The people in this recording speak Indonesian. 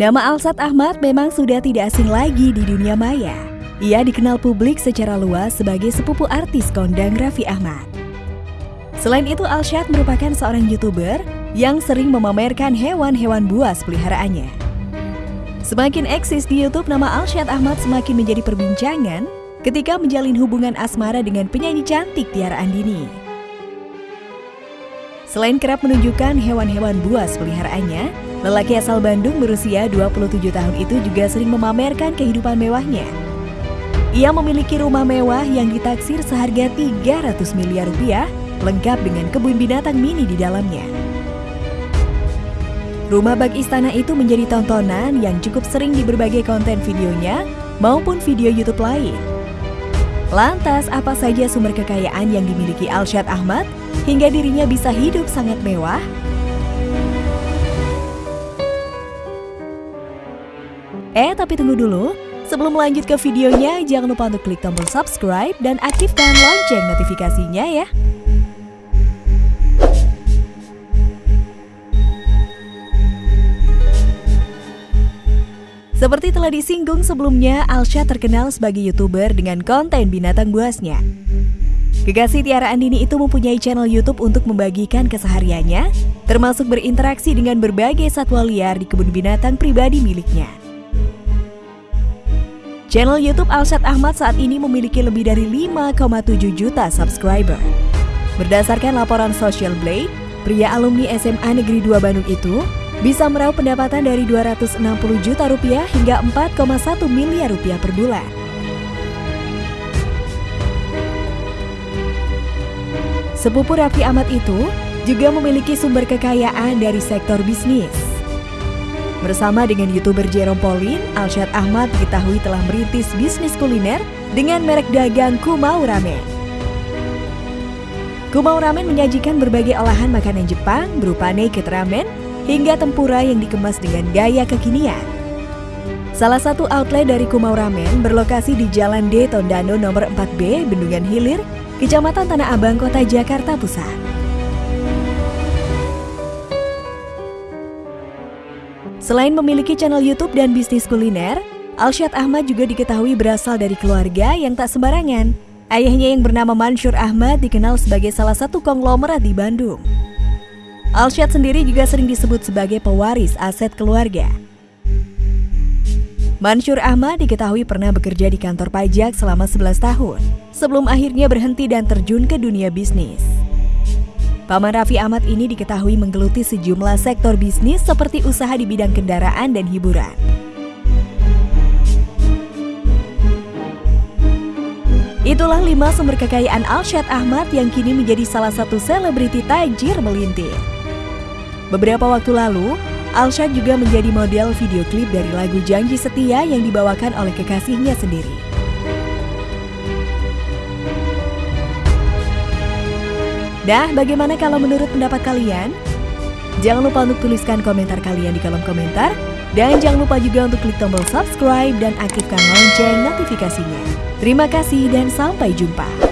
Nama Alsat Ahmad memang sudah tidak asing lagi di dunia maya. Ia dikenal publik secara luas sebagai sepupu artis kondang Raffi Ahmad. Selain itu, Alshad merupakan seorang YouTuber yang sering memamerkan hewan-hewan buas peliharaannya. Semakin eksis di YouTube, nama Alshad Ahmad semakin menjadi perbincangan ketika menjalin hubungan asmara dengan penyanyi cantik Tiara Andini. Selain kerap menunjukkan hewan-hewan buas peliharaannya, Lelaki asal Bandung berusia 27 tahun itu juga sering memamerkan kehidupan mewahnya. Ia memiliki rumah mewah yang ditaksir seharga 300 miliar rupiah, lengkap dengan kebun binatang mini di dalamnya. Rumah bak istana itu menjadi tontonan yang cukup sering di berbagai konten videonya maupun video YouTube lain. Lantas, apa saja sumber kekayaan yang dimiliki Alshad Ahmad hingga dirinya bisa hidup sangat mewah? Eh, tapi tunggu dulu. Sebelum lanjut ke videonya, jangan lupa untuk klik tombol subscribe dan aktifkan lonceng notifikasinya ya. Seperti telah disinggung sebelumnya, Alsha terkenal sebagai YouTuber dengan konten binatang buasnya. Kekasih Tiara Andini itu mempunyai channel YouTube untuk membagikan kesehariannya, termasuk berinteraksi dengan berbagai satwa liar di kebun binatang pribadi miliknya. Channel YouTube Alsat Ahmad saat ini memiliki lebih dari 5,7 juta subscriber. Berdasarkan laporan Social Blade, pria alumni SMA Negeri 2 Bandung itu bisa meraup pendapatan dari 260 juta rupiah hingga 4,1 miliar rupiah per bulan. Sepupu Raffi Ahmad itu juga memiliki sumber kekayaan dari sektor bisnis. Bersama dengan YouTuber Jerome Pauline, Alshad Ahmad diketahui telah merintis bisnis kuliner dengan merek dagang Kumau Ramen. Kumau Ramen menyajikan berbagai olahan makanan Jepang berupa naked ramen hingga tempura yang dikemas dengan gaya kekinian. Salah satu outlet dari Kumau Ramen berlokasi di Jalan D Tondano nomor 4B, Bendungan Hilir, Kecamatan Tanah Abang, Kota Jakarta Pusat. Selain memiliki channel YouTube dan bisnis kuliner, Alshad Ahmad juga diketahui berasal dari keluarga yang tak sembarangan. Ayahnya yang bernama Mansur Ahmad dikenal sebagai salah satu konglomerat di Bandung. Alshad sendiri juga sering disebut sebagai pewaris aset keluarga. Mansur Ahmad diketahui pernah bekerja di kantor pajak selama 11 tahun, sebelum akhirnya berhenti dan terjun ke dunia bisnis. Paman Raffi Ahmad ini diketahui menggeluti sejumlah sektor bisnis seperti usaha di bidang kendaraan dan hiburan. Itulah lima sumber kekayaan Alshad Ahmad yang kini menjadi salah satu selebriti tajir melintir. Beberapa waktu lalu, Alshad juga menjadi model video klip dari lagu Janji Setia yang dibawakan oleh kekasihnya sendiri. Dah, bagaimana kalau menurut pendapat kalian? Jangan lupa untuk tuliskan komentar kalian di kolom komentar. Dan jangan lupa juga untuk klik tombol subscribe dan aktifkan lonceng notifikasinya. Terima kasih dan sampai jumpa.